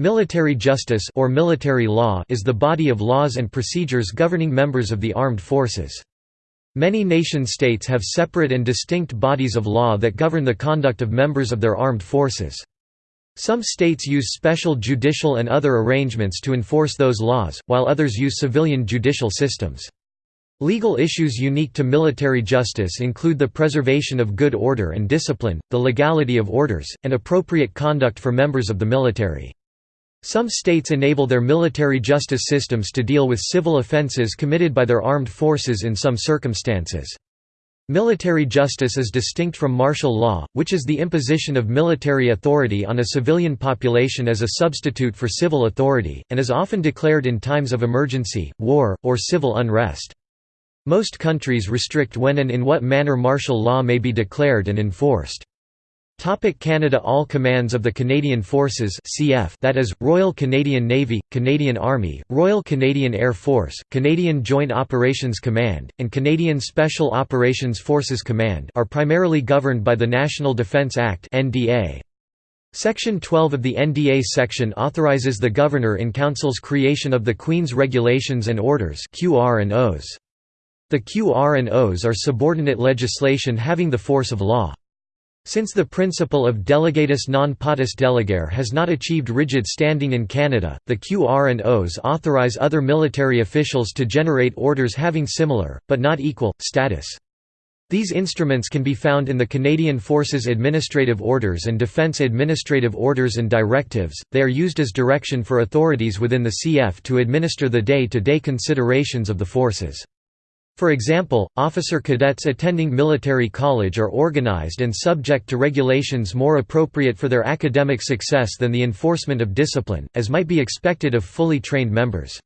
Military justice or military law is the body of laws and procedures governing members of the armed forces. Many nation-states have separate and distinct bodies of law that govern the conduct of members of their armed forces. Some states use special judicial and other arrangements to enforce those laws, while others use civilian judicial systems. Legal issues unique to military justice include the preservation of good order and discipline, the legality of orders, and appropriate conduct for members of the military. Some states enable their military justice systems to deal with civil offenses committed by their armed forces in some circumstances. Military justice is distinct from martial law, which is the imposition of military authority on a civilian population as a substitute for civil authority, and is often declared in times of emergency, war, or civil unrest. Most countries restrict when and in what manner martial law may be declared and enforced. Topic Canada All commands of the Canadian Forces CF that is, Royal Canadian Navy, Canadian Army, Royal Canadian Air Force, Canadian Joint Operations Command, and Canadian Special Operations Forces Command are primarily governed by the National Defence Act. Section 12 of the NDA section authorizes the Governor-in-Council's creation of the Queen's Regulations and Orders QR and Os. The QR and Os are subordinate legislation having the force of law. Since the principle of delegatus non potest delegare has not achieved rigid standing in Canada, the QR and Os authorize other military officials to generate orders having similar, but not equal, status. These instruments can be found in the Canadian Forces Administrative Orders and Defence Administrative Orders and Directives. They are used as direction for authorities within the CF to administer the day to day considerations of the forces. For example, officer cadets attending military college are organized and subject to regulations more appropriate for their academic success than the enforcement of discipline, as might be expected of fully trained members.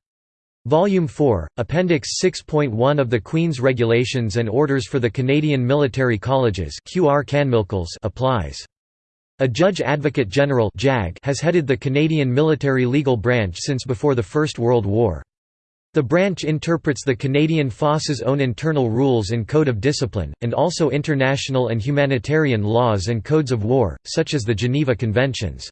Volume 4, Appendix 6.1 of the Queen's Regulations and Orders for the Canadian Military Colleges QR applies. A Judge Advocate General has headed the Canadian military legal branch since before the First World War. The branch interprets the Canadian Forces' own internal rules and code of discipline, and also international and humanitarian laws and codes of war, such as the Geneva Conventions.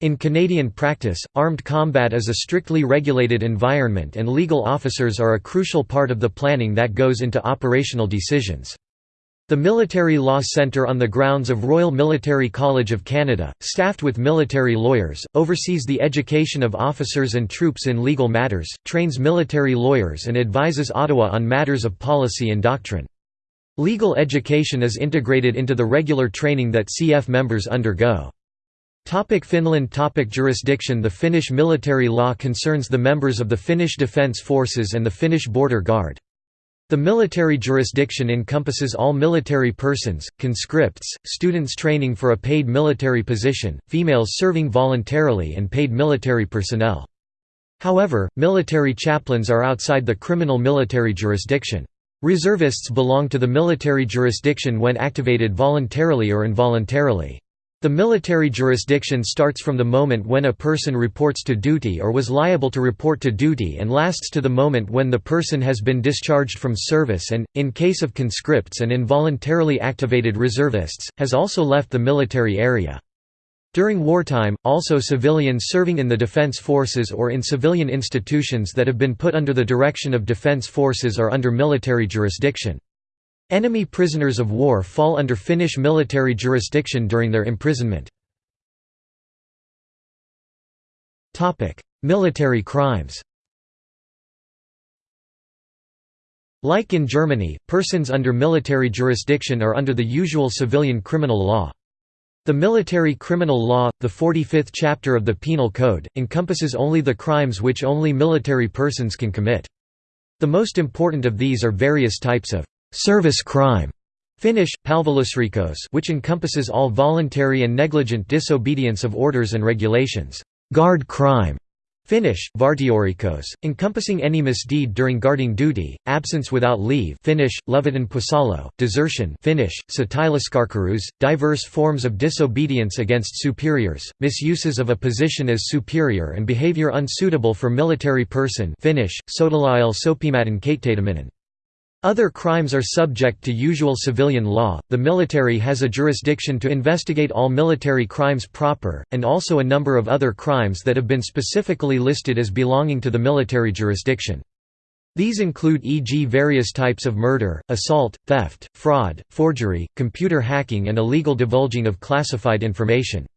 In Canadian practice, armed combat is a strictly regulated environment and legal officers are a crucial part of the planning that goes into operational decisions. The Military Law Centre on the grounds of Royal Military College of Canada, staffed with military lawyers, oversees the education of officers and troops in legal matters, trains military lawyers and advises Ottawa on matters of policy and doctrine. Legal education is integrated into the regular training that CF members undergo. Topic Finland Topic Jurisdiction The Finnish military law concerns the members of the Finnish Defence Forces and the Finnish Border Guard. The military jurisdiction encompasses all military persons, conscripts, students training for a paid military position, females serving voluntarily and paid military personnel. However, military chaplains are outside the criminal military jurisdiction. Reservists belong to the military jurisdiction when activated voluntarily or involuntarily. The military jurisdiction starts from the moment when a person reports to duty or was liable to report to duty and lasts to the moment when the person has been discharged from service and, in case of conscripts and involuntarily activated reservists, has also left the military area. During wartime, also civilians serving in the defense forces or in civilian institutions that have been put under the direction of defense forces are under military jurisdiction. Enemy prisoners of war fall under Finnish military jurisdiction during their imprisonment. military crimes Like in Germany, persons under military jurisdiction are under the usual civilian criminal law. The military criminal law, the 45th chapter of the Penal Code, encompasses only the crimes which only military persons can commit. The most important of these are various types of service crime Finnish, palvelusrikos which encompasses all voluntary and negligent disobedience of orders and regulations, guard crime Finnish, vartiorikos, encompassing any misdeed during guarding duty, absence without leave Finnish, pusalo, desertion Finnish, diverse forms of disobedience against superiors, misuses of a position as superior and behavior unsuitable for military person Finnish, sotilail sopimaton Other crimes are subject to usual civilian law. The military has a jurisdiction to investigate all military crimes proper, and also a number of other crimes that have been specifically listed as belonging to the military jurisdiction. These include e.g. various types of murder, assault, theft, fraud, forgery, computer hacking and illegal divulging of classified information.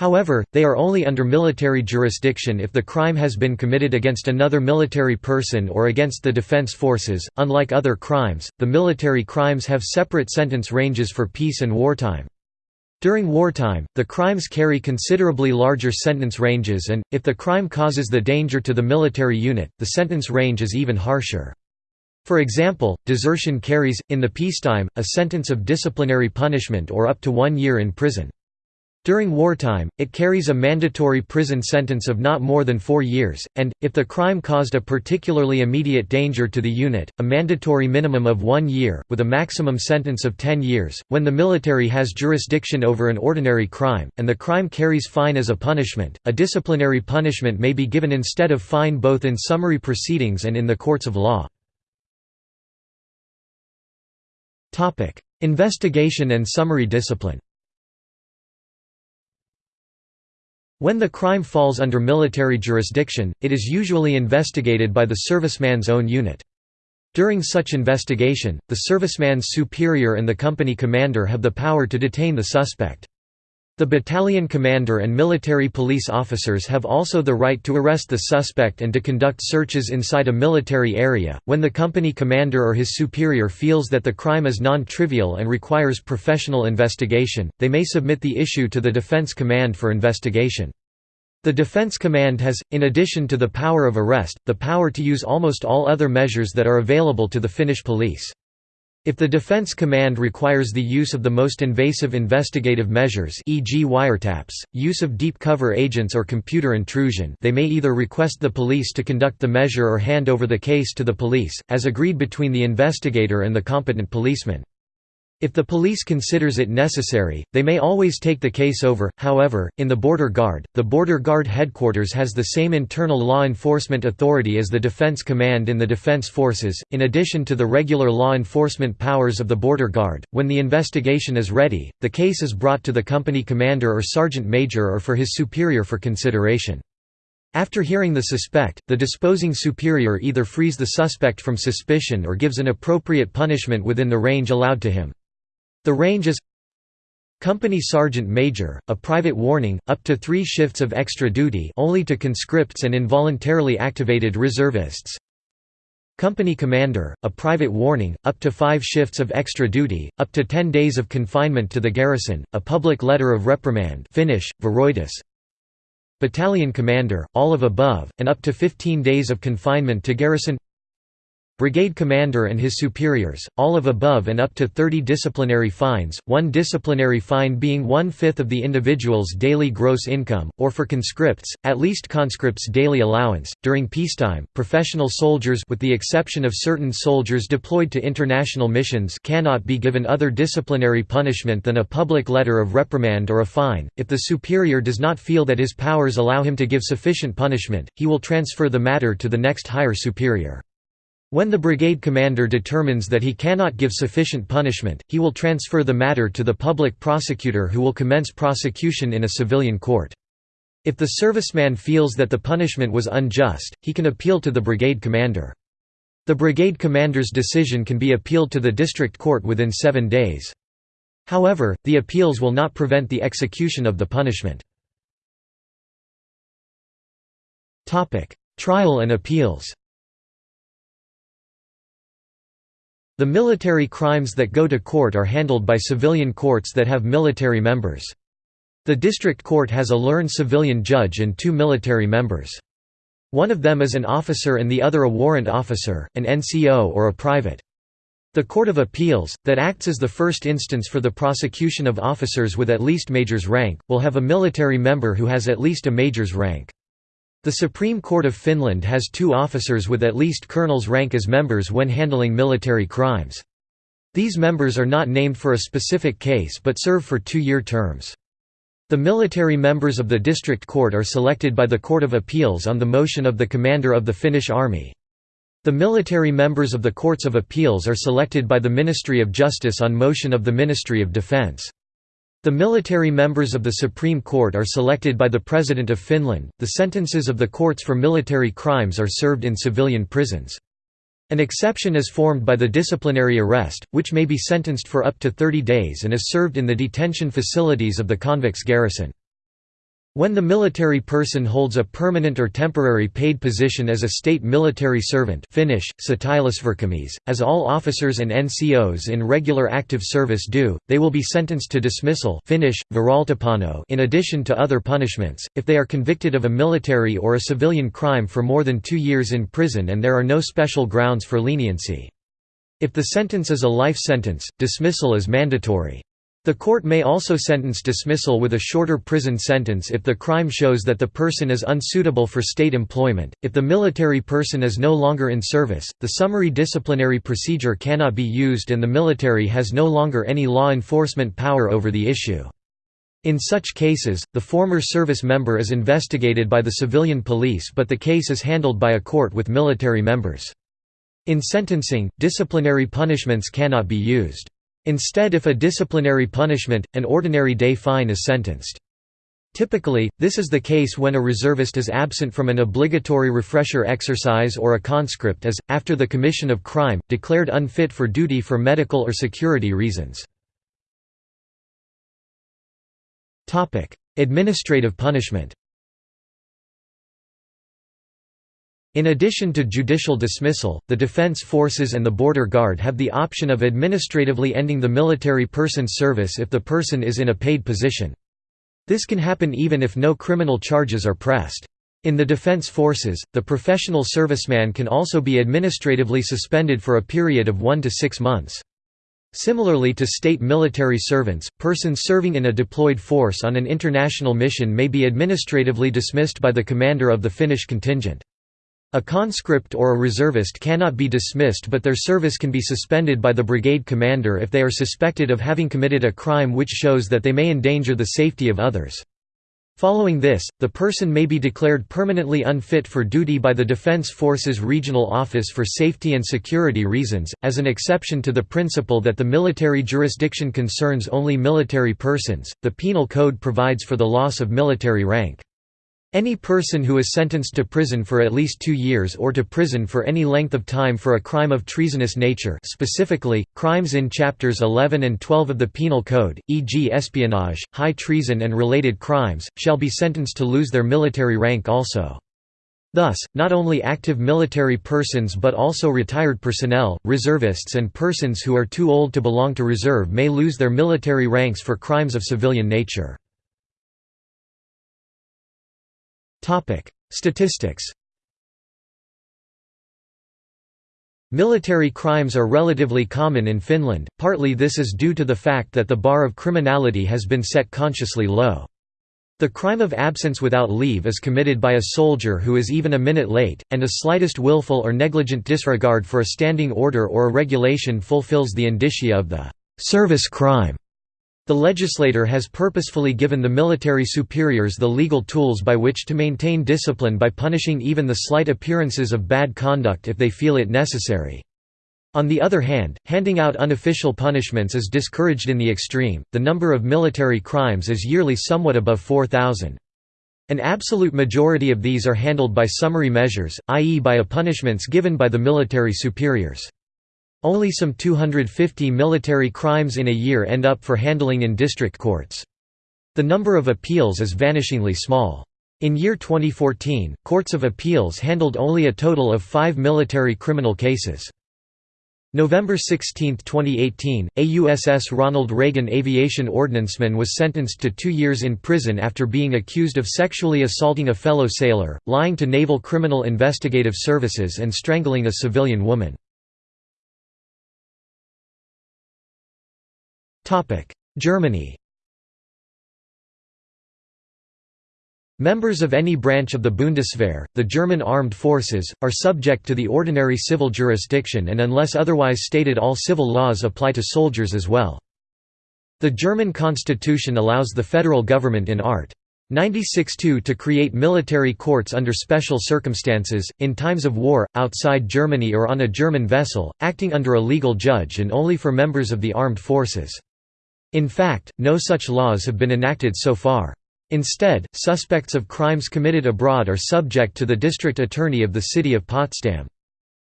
However, they are only under military jurisdiction if the crime has been committed against another military person or against the defense forces. Unlike other crimes, the military crimes have separate sentence ranges for peace and wartime. During wartime, the crimes carry considerably larger sentence ranges and, if the crime causes the danger to the military unit, the sentence range is even harsher. For example, desertion carries, in the peacetime, a sentence of disciplinary punishment or up to one year in prison. During wartime, it carries a mandatory prison sentence of not more than four years, and, if the crime caused a particularly immediate danger to the unit, a mandatory minimum of one year, with a maximum sentence of ten years. When the military has jurisdiction over an ordinary crime, and the crime carries fine as a punishment, a disciplinary punishment may be given instead of fine both in summary proceedings and in the courts of law. Investigation and summary discipline When the crime falls under military jurisdiction, it is usually investigated by the serviceman's own unit. During such investigation, the serviceman's superior and the company commander have the power to detain the suspect. The battalion commander and military police officers have also the right to arrest the suspect and to conduct searches inside a military area. When the company commander or his superior feels that the crime is non trivial and requires professional investigation, they may submit the issue to the Defense Command for investigation. The Defense Command has, in addition to the power of arrest, the power to use almost all other measures that are available to the Finnish police. If the Defense Command requires the use of the most invasive investigative measures e.g. wiretaps, use of deep cover agents or computer intrusion they may either request the police to conduct the measure or hand over the case to the police, as agreed between the investigator and the competent policeman. If the police considers it necessary, they may always take the case over. However, in the Border Guard, the Border Guard headquarters has the same internal law enforcement authority as the Defense Command in the Defense Forces, in addition to the regular law enforcement powers of the Border Guard. When the investigation is ready, the case is brought to the company commander or sergeant major or for his superior for consideration. After hearing the suspect, the disposing superior either frees the suspect from suspicion or gives an appropriate punishment within the range allowed to him. The range is Company Sergeant Major, a private warning, up to three shifts of extra duty only to conscripts and involuntarily activated reservists. Company Commander, a private warning, up to five shifts of extra duty, up to ten days of confinement to the garrison, a public letter of reprimand Finnish. Battalion Commander, all of above, and up to 15 days of confinement to garrison brigade commander and his superiors, all of above and up to 30 disciplinary fines, one disciplinary fine being one-fifth of the individual's daily gross income, or for conscripts, at least conscripts' daily allowance. During peacetime, professional soldiers with the exception of certain soldiers deployed to international missions cannot be given other disciplinary punishment than a public letter of reprimand or a fine. If the superior does not feel that his powers allow him to give sufficient punishment, he will transfer the matter to the next higher superior. When the brigade commander determines that he cannot give sufficient punishment, he will transfer the matter to the public prosecutor who will commence prosecution in a civilian court. If the serviceman feels that the punishment was unjust, he can appeal to the brigade commander. The brigade commander's decision can be appealed to the district court within seven days. However, the appeals will not prevent the execution of the punishment. Trial and appeals The military crimes that go to court are handled by civilian courts that have military members. The district court has a learned civilian judge and two military members. One of them is an officer and the other a warrant officer, an NCO or a private. The Court of Appeals, that acts as the first instance for the prosecution of officers with at least major's rank, will have a military member who has at least a major's rank. The Supreme Court of Finland has two officers with at least colonel's rank as members when handling military crimes. These members are not named for a specific case but serve for two-year terms. The military members of the district court are selected by the Court of Appeals on the motion of the commander of the Finnish army. The military members of the Courts of Appeals are selected by the Ministry of Justice on motion of the Ministry of Defence. The military members of the Supreme Court are selected by the President of Finland. The sentences of the courts for military crimes are served in civilian prisons. An exception is formed by the disciplinary arrest, which may be sentenced for up to 30 days and is served in the detention facilities of the convicts garrison. When the military person holds a permanent or temporary paid position as a state military servant Finnish, as all officers and NCOs in regular active service do, they will be sentenced to dismissal Finnish, in addition to other punishments, if they are convicted of a military or a civilian crime for more than two years in prison and there are no special grounds for leniency. If the sentence is a life sentence, dismissal is mandatory. The court may also sentence dismissal with a shorter prison sentence if the crime shows that the person is unsuitable for state employment. If the military person is no longer in service, the summary disciplinary procedure cannot be used and the military has no longer any law enforcement power over the issue. In such cases, the former service member is investigated by the civilian police but the case is handled by a court with military members. In sentencing, disciplinary punishments cannot be used. Instead if a disciplinary punishment, an ordinary day fine is sentenced. Typically, this is the case when a reservist is absent from an obligatory refresher exercise or a conscript is, after the commission of crime, declared unfit for duty for medical or security reasons. Administrative punishment In addition to judicial dismissal, the defense forces and the border guard have the option of administratively ending the military person's service if the person is in a paid position. This can happen even if no criminal charges are pressed. In the defense forces, the professional serviceman can also be administratively suspended for a period of one to six months. Similarly to state military servants, persons serving in a deployed force on an international mission may be administratively dismissed by the commander of the Finnish contingent. A conscript or a reservist cannot be dismissed but their service can be suspended by the brigade commander if they are suspected of having committed a crime which shows that they may endanger the safety of others. Following this, the person may be declared permanently unfit for duty by the Defense Forces Regional Office for safety and security reasons, as an exception to the principle that the military jurisdiction concerns only military persons. The Penal Code provides for the loss of military rank. Any person who is sentenced to prison for at least two years or to prison for any length of time for a crime of treasonous nature specifically, crimes in Chapters 11 and 12 of the Penal Code, e.g. espionage, high treason and related crimes, shall be sentenced to lose their military rank also. Thus, not only active military persons but also retired personnel, reservists and persons who are too old to belong to reserve may lose their military ranks for crimes of civilian nature. Statistics. Military crimes are relatively common in Finland, partly this is due to the fact that the bar of criminality has been set consciously low. The crime of absence without leave is committed by a soldier who is even a minute late, and a slightest willful or negligent disregard for a standing order or a regulation fulfills the indicia of the «service crime». The legislator has purposefully given the military superiors the legal tools by which to maintain discipline by punishing even the slight appearances of bad conduct if they feel it necessary. On the other hand, handing out unofficial punishments is discouraged in the extreme. The number of military crimes is yearly somewhat above 4,000. An absolute majority of these are handled by summary measures, i.e., by a punishments given by the military superiors. Only some 250 military crimes in a year end up for handling in district courts. The number of appeals is vanishingly small. In year 2014, courts of appeals handled only a total of five military criminal cases. November 16, 2018, a USS Ronald Reagan aviation ordnanceman was sentenced to two years in prison after being accused of sexually assaulting a fellow sailor, lying to Naval Criminal Investigative Services and strangling a civilian woman. Germany Members of any branch of the Bundeswehr, the German armed forces, are subject to the ordinary civil jurisdiction and unless otherwise stated all civil laws apply to soldiers as well. The German constitution allows the federal government in art. 96-2 to create military courts under special circumstances, in times of war, outside Germany or on a German vessel, acting under a legal judge and only for members of the armed forces. In fact, no such laws have been enacted so far. Instead, suspects of crimes committed abroad are subject to the district attorney of the city of Potsdam.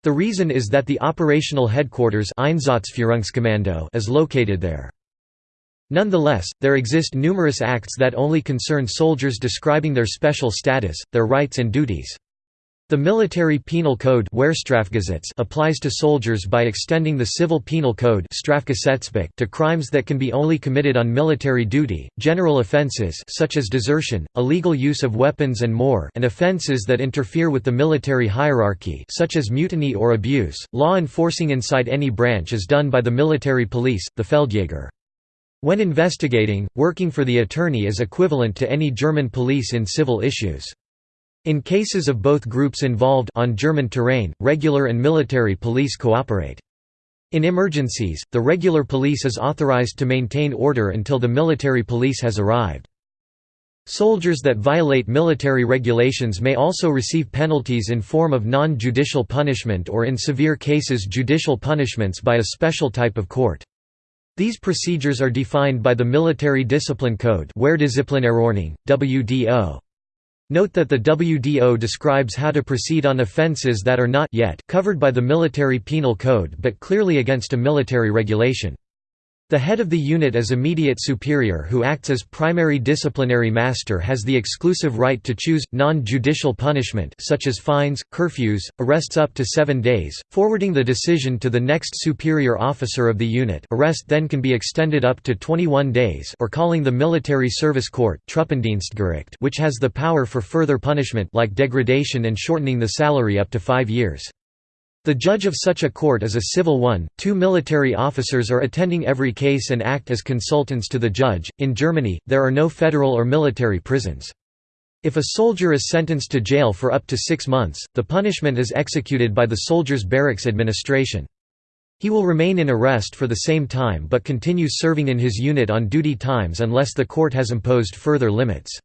The reason is that the operational headquarters is located there. Nonetheless, there exist numerous acts that only concern soldiers describing their special status, their rights and duties. The Military Penal Code applies to soldiers by extending the Civil Penal Code to crimes that can be only committed on military duty, general offences such as desertion, illegal use of weapons and more and offences that interfere with the military hierarchy such as mutiny or abuse. Law enforcing inside any branch is done by the military police, the Feldjäger. When investigating, working for the attorney is equivalent to any German police in civil issues. In cases of both groups involved on German terrain, regular and military police cooperate. In emergencies, the regular police is authorized to maintain order until the military police has arrived. Soldiers that violate military regulations may also receive penalties in form of non-judicial punishment or in severe cases judicial punishments by a special type of court. These procedures are defined by the Military Discipline Code WDO. Note that the WDO describes how to proceed on offences that are not yet covered by the Military Penal Code but clearly against a military regulation. The head of the unit as immediate superior who acts as primary disciplinary master has the exclusive right to choose, non-judicial punishment such as fines, curfews, arrests up to seven days, forwarding the decision to the next superior officer of the unit arrest then can be extended up to 21 days or calling the military service court which has the power for further punishment like degradation and shortening the salary up to five years. The judge of such a court is a civil one. Two military officers are attending every case and act as consultants to the judge. In Germany, there are no federal or military prisons. If a soldier is sentenced to jail for up to six months, the punishment is executed by the soldier's barracks administration. He will remain in arrest for the same time but continues serving in his unit on duty times unless the court has imposed further limits.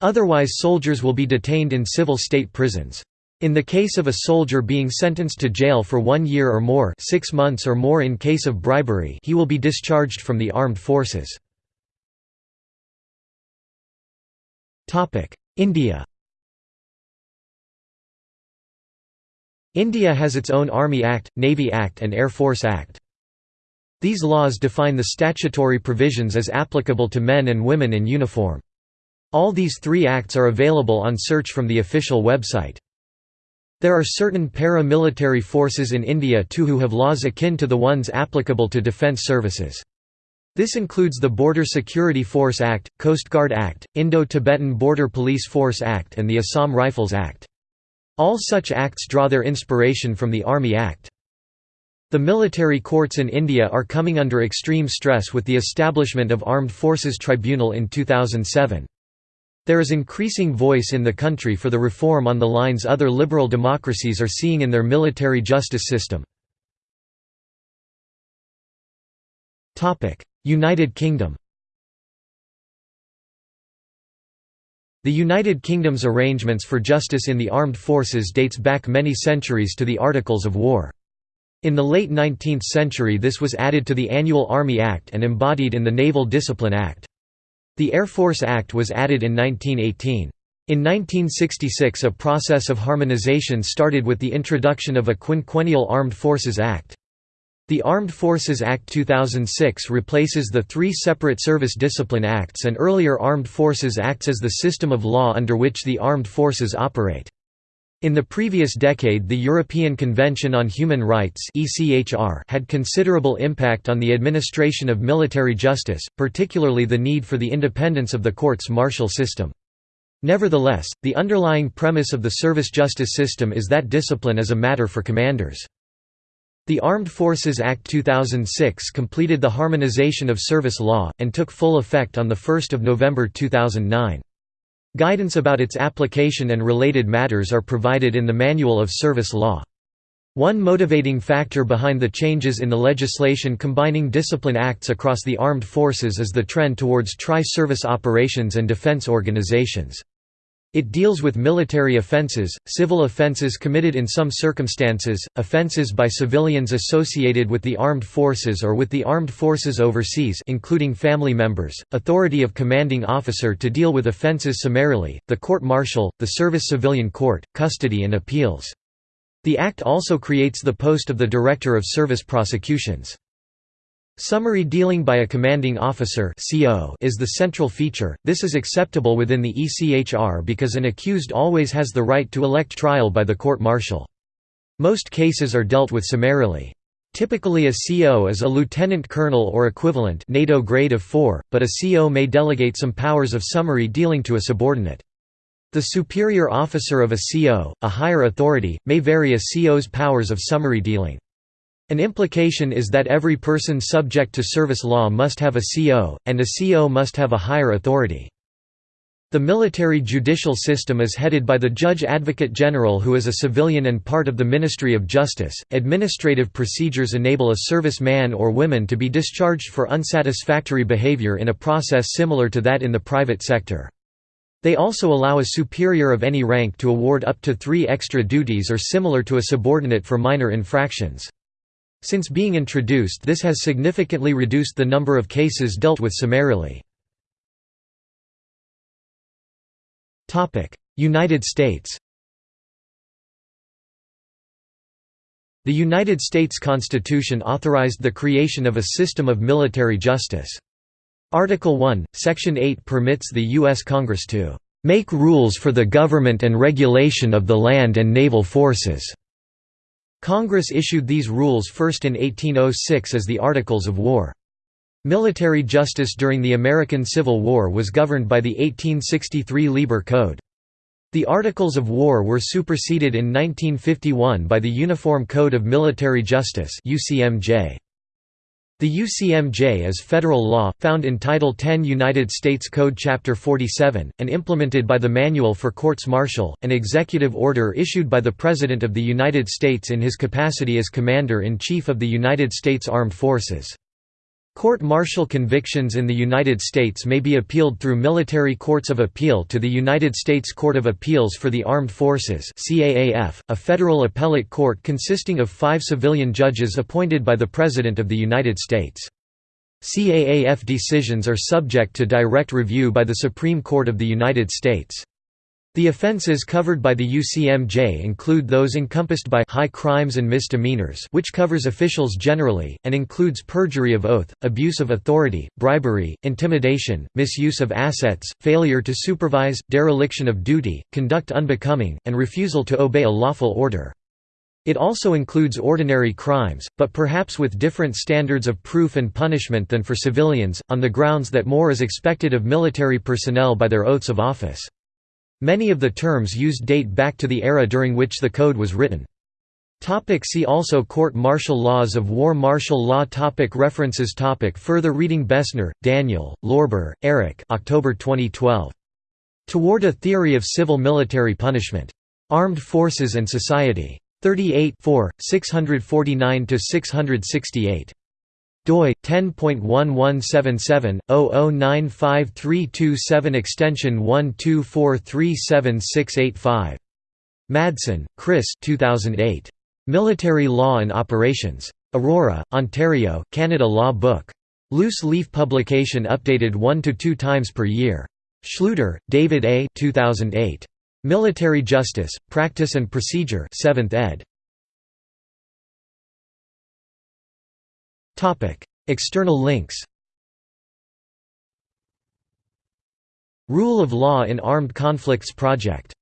Otherwise soldiers will be detained in civil state prisons. In the case of a soldier being sentenced to jail for one year or more six months or more in case of bribery he will be discharged from the armed forces. India India has its own Army Act, Navy Act and Air Force Act. These laws define the statutory provisions as applicable to men and women in uniform. All these three acts are available on search from the official website. There are certain para-military forces in India too who have laws akin to the ones applicable to defence services. This includes the Border Security Force Act, Coast Guard Act, Indo-Tibetan Border Police Force Act and the Assam Rifles Act. All such acts draw their inspiration from the Army Act. The military courts in India are coming under extreme stress with the establishment of Armed Forces Tribunal in 2007. There is increasing voice in the country for the reform on the lines other liberal democracies are seeing in their military justice system. United Kingdom The United Kingdom's arrangements for justice in the armed forces dates back many centuries to the Articles of War. In the late 19th century this was added to the Annual Army Act and embodied in the Naval Discipline Act. The Air Force Act was added in 1918. In 1966 a process of harmonization started with the introduction of a quinquennial Armed Forces Act. The Armed Forces Act 2006 replaces the three separate Service Discipline Acts and earlier Armed Forces Acts as the system of law under which the armed forces operate. In the previous decade the European Convention on Human Rights had considerable impact on the administration of military justice, particularly the need for the independence of the courts martial system. Nevertheless, the underlying premise of the service justice system is that discipline is a matter for commanders. The Armed Forces Act 2006 completed the harmonization of service law, and took full effect on 1 November 2009. Guidance about its application and related matters are provided in the Manual of Service Law. One motivating factor behind the changes in the legislation combining discipline acts across the armed forces is the trend towards tri-service operations and defense organizations. It deals with military offenses, civil offenses committed in some circumstances, offenses by civilians associated with the armed forces or with the armed forces overseas including family members, authority of commanding officer to deal with offenses summarily, the court-martial, the service civilian court, custody and appeals. The Act also creates the post of the Director of Service Prosecutions. Summary dealing by a commanding officer is the central feature, this is acceptable within the ECHR because an accused always has the right to elect trial by the court-martial. Most cases are dealt with summarily. Typically a CO is a lieutenant colonel or equivalent NATO grade of 4, but a CO may delegate some powers of summary dealing to a subordinate. The superior officer of a CO, a higher authority, may vary a CO's powers of summary dealing. An implication is that every person subject to service law must have a CO, and a CO must have a higher authority. The military judicial system is headed by the Judge Advocate General who is a civilian and part of the Ministry of Justice. Administrative procedures enable a service man or woman to be discharged for unsatisfactory behavior in a process similar to that in the private sector. They also allow a superior of any rank to award up to three extra duties or similar to a subordinate for minor infractions. Since being introduced this has significantly reduced the number of cases dealt with summarily. United States The United States Constitution authorized the creation of a system of military justice. Article 1, Section 8 permits the U.S. Congress to "...make rules for the government and regulation of the land and naval forces." Congress issued these rules first in 1806 as the Articles of War. Military justice during the American Civil War was governed by the 1863 Lieber Code. The Articles of War were superseded in 1951 by the Uniform Code of Military Justice UCMJ. The UCMJ is federal law, found in Title 10 United States Code Chapter 47, and implemented by the Manual for Courts Martial, an executive order issued by the President of the United States in his capacity as Commander-in-Chief of the United States Armed Forces. Court-martial convictions in the United States may be appealed through military courts of appeal to the United States Court of Appeals for the Armed Forces CAAF, a federal appellate court consisting of five civilian judges appointed by the President of the United States. CAAF decisions are subject to direct review by the Supreme Court of the United States. The offenses covered by the UCMJ include those encompassed by high crimes and misdemeanors which covers officials generally, and includes perjury of oath, abuse of authority, bribery, intimidation, misuse of assets, failure to supervise, dereliction of duty, conduct unbecoming, and refusal to obey a lawful order. It also includes ordinary crimes, but perhaps with different standards of proof and punishment than for civilians, on the grounds that more is expected of military personnel by their oaths of office. Many of the terms used date back to the era during which the code was written. See also Court martial laws of war Martial law topic References topic Further reading Bessner, Daniel, Lorber, Eric October 2012. Toward a Theory of Civil Military Punishment. Armed Forces and Society. 38 649–668 doi 10.1177/00953227 extension 124376685 Madsen, Chris 2008 Military Law and Operations. Aurora, Ontario, Canada Law Book. Loose leaf publication updated 1 to 2 times per year. Schlueter, David A. 2008 Military Justice Practice and Procedure 7th ed External links Rule of Law in Armed Conflicts Project